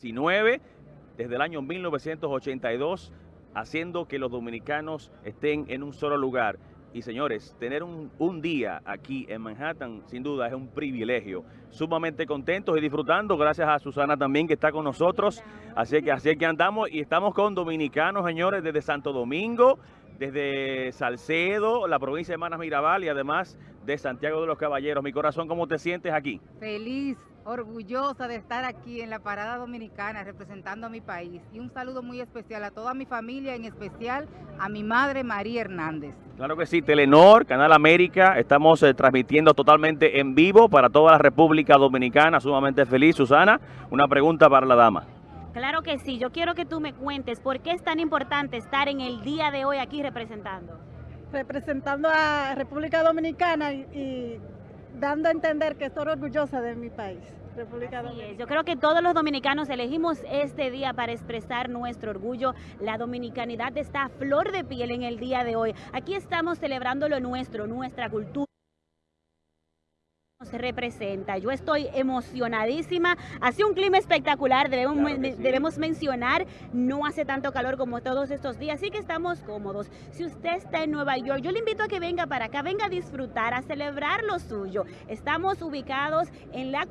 19 desde el año 1982, haciendo que los dominicanos estén en un solo lugar. Y señores, tener un, un, día aquí en Manhattan, sin duda, es un privilegio. Sumamente contentos y disfrutando, gracias a Susana también que está con nosotros. Así que así que andamos y estamos con dominicanos, señores, desde Santo Domingo, desde Salcedo, la provincia de Manas Mirabal y además de Santiago de los Caballeros. Mi corazón, ¿cómo te sientes aquí? Feliz, orgullosa de estar aquí en la Parada Dominicana representando a mi país. Y un saludo muy especial a toda mi familia, en especial a mi madre María Hernández. Claro que sí, Telenor, Canal América, estamos eh, transmitiendo totalmente en vivo para toda la República Dominicana, sumamente feliz. Susana, una pregunta para la dama. Claro que sí, yo quiero que tú me cuentes por qué es tan importante estar en el día de hoy aquí representando. Representando a República Dominicana y, y dando a entender que estoy orgullosa de mi país. República Dominicana. Yo creo que todos los dominicanos elegimos este día para expresar nuestro orgullo. La dominicanidad está a flor de piel en el día de hoy. Aquí estamos celebrando lo nuestro, nuestra cultura se representa. Yo estoy emocionadísima. Hace un clima espectacular, debemos, claro sí. debemos mencionar, no hace tanto calor como todos estos días, así que estamos cómodos. Si usted está en Nueva York, yo le invito a que venga para acá, venga a disfrutar, a celebrar lo suyo. Estamos ubicados en la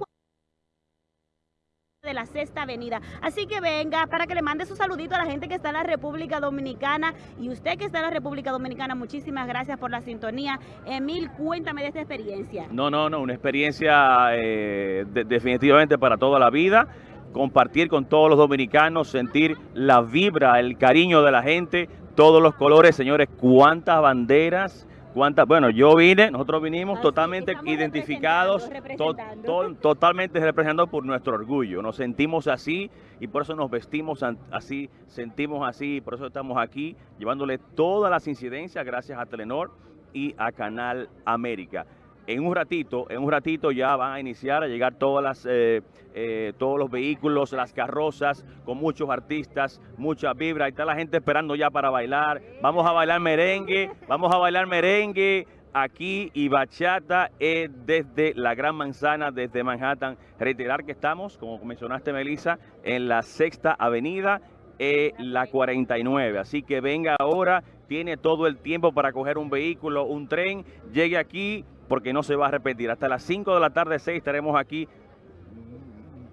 de la Sexta Avenida. Así que venga para que le mande su saludito a la gente que está en la República Dominicana y usted que está en la República Dominicana, muchísimas gracias por la sintonía. Emil, cuéntame de esta experiencia. No, no, no, una experiencia eh, de, definitivamente para toda la vida compartir con todos los dominicanos, sentir la vibra, el cariño de la gente, todos los colores, señores, cuántas banderas, ¿Cuántas? Bueno, yo vine, nosotros vinimos Así, totalmente identificados, representando, to, representando. to, totalmente representados por nuestro orgullo. Nos sentimos así y por eso nos vestimos así, sentimos así, por eso estamos aquí llevándole todas las incidencias gracias a Telenor y a Canal América en un ratito, en un ratito ya van a iniciar a llegar todas las, eh, eh, todos los vehículos, las carrozas, con muchos artistas, mucha vibra. Ahí está la gente esperando ya para bailar. Vamos a bailar merengue, vamos a bailar merengue aquí y bachata eh, desde la Gran Manzana, desde Manhattan. Reiterar que estamos, como mencionaste Melissa, en la Sexta Avenida, eh, la 49. Así que venga ahora, tiene todo el tiempo para coger un vehículo, un tren, llegue aquí, porque no se va a repetir. Hasta las 5 de la tarde, 6, estaremos aquí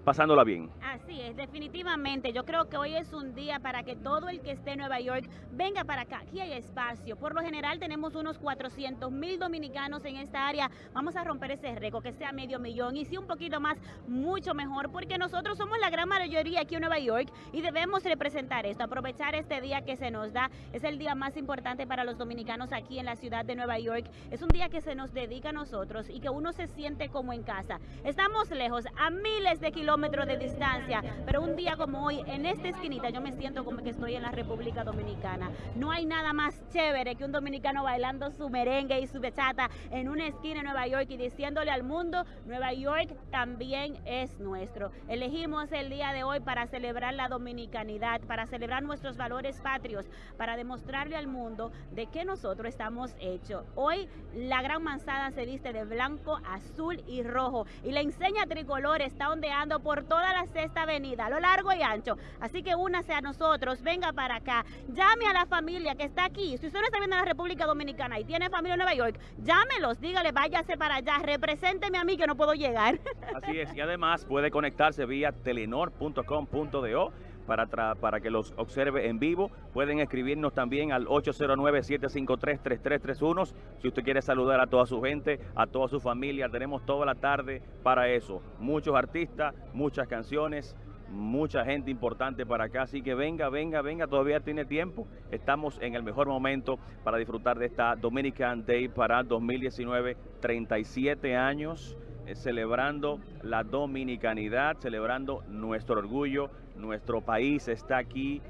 pasándola bien. Así es, definitivamente. Yo creo que hoy es un día para que todo el que esté en Nueva York venga para acá. Aquí hay espacio. Por lo general tenemos unos 400 mil dominicanos en esta área. Vamos a romper ese récord, que sea medio millón. Y si un poquito más, mucho mejor, porque nosotros somos la gran mayoría aquí en Nueva York y debemos representar esto, aprovechar este día que se nos da. Es el día más importante para los dominicanos aquí en la ciudad de Nueva York. Es un día que se nos dedica a nosotros y que uno se siente como en casa. Estamos lejos, a miles de kilómetros de distancia, pero un día como hoy, en esta esquinita, yo me siento como que estoy en la República Dominicana. No hay nada más chévere que un dominicano bailando su merengue y su bachata en una esquina en Nueva York y diciéndole al mundo, Nueva York también es nuestro. Elegimos el día de hoy para celebrar la dominicanidad, para celebrar nuestros valores patrios, para demostrarle al mundo de que nosotros estamos hechos. Hoy la gran manzana se viste de blanco, azul y rojo y la enseña tricolor está ondeando por toda la sexta avenida, a lo largo y ancho. Así que únase a nosotros, venga para acá, llame a la familia que está aquí. Si usted no está viendo en la República Dominicana y tiene familia en Nueva York, llámelos, dígale, váyase para allá, represénteme a mí que no puedo llegar. Así es, y además puede conectarse vía telenor.com.do para, para que los observe en vivo. Pueden escribirnos también al 809-753-3331. Si usted quiere saludar a toda su gente, a toda su familia, tenemos toda la tarde para eso. Muchos artistas, muchas canciones, mucha gente importante para acá, así que venga, venga, venga, todavía tiene tiempo. Estamos en el mejor momento para disfrutar de esta Dominican Day para 2019, 37 años eh, celebrando la dominicanidad, celebrando nuestro orgullo, nuestro país está aquí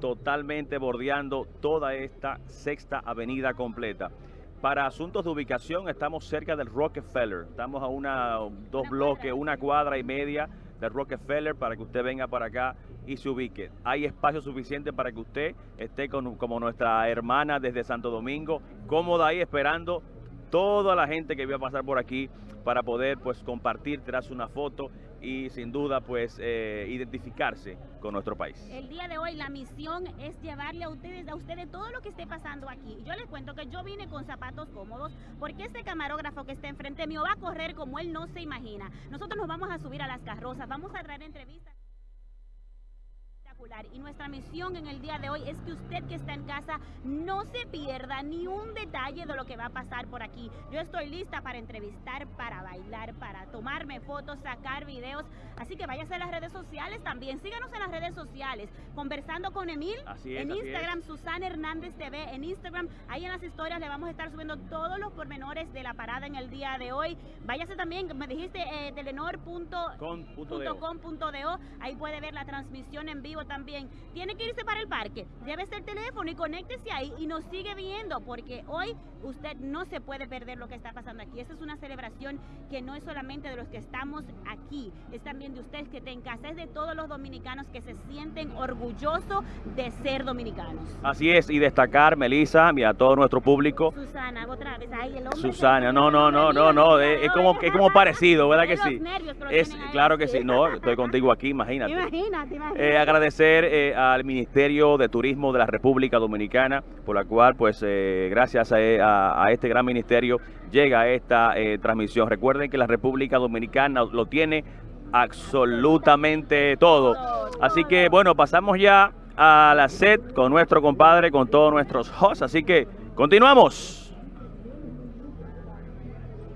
totalmente bordeando toda esta sexta avenida completa. Para asuntos de ubicación estamos cerca del Rockefeller, estamos a una, dos bloques, una cuadra y media del Rockefeller para que usted venga para acá y se ubique. Hay espacio suficiente para que usted esté con, como nuestra hermana desde Santo Domingo, cómoda ahí esperando toda la gente que va a pasar por aquí para poder pues compartir, tras una foto y sin duda pues eh, identificarse con nuestro país. El día de hoy la misión es llevarle a ustedes, a ustedes todo lo que esté pasando aquí. Yo les cuento que yo vine con zapatos cómodos porque este camarógrafo que está enfrente mío va a correr como él no se imagina. Nosotros nos vamos a subir a las carrozas, vamos a traer entrevistas y nuestra misión en el día de hoy es que usted que está en casa no se pierda ni un detalle de lo que va a pasar por aquí. Yo estoy lista para entrevistar, para bailar, para tomarme fotos, sacar videos. Así que váyase a las redes sociales también. Síganos en las redes sociales. Conversando con Emil. en Instagram, Susana Hernández TV. En Instagram, ahí en las historias le vamos a estar subiendo todos los pormenores de la parada en el día de hoy. Váyase también, me dijiste eh, telenor.com.do. Ahí puede ver la transmisión en vivo también. Tiene que irse para el parque, llévese el teléfono y conéctese ahí y nos sigue viendo porque hoy usted no se puede perder lo que está pasando aquí. Esta es una celebración que no es solamente de los que estamos aquí, es también de ustedes que estén en casa, es de todos los dominicanos que se sienten orgullosos de ser dominicanos. Así es, y destacar, Melissa, y a todo nuestro público. Susana, otra vez, ahí el hombre. Susana, no, no, no, no, no, es, como, es como parecido, ¿verdad que sí? Es, claro que sí, no, estoy contigo aquí, imagínate. Imagínate, imagínate. Eh, agradecer eh, al Ministerio de Turismo de la República Dominicana, por la cual, pues, eh, gracias a, este gran ministerio llega esta transmisión. Recuerden que la República Dominicana lo tiene absolutamente todo. Así que, bueno, pasamos ya a la set con nuestro compadre, con todos nuestros hosts. Así que, continuamos.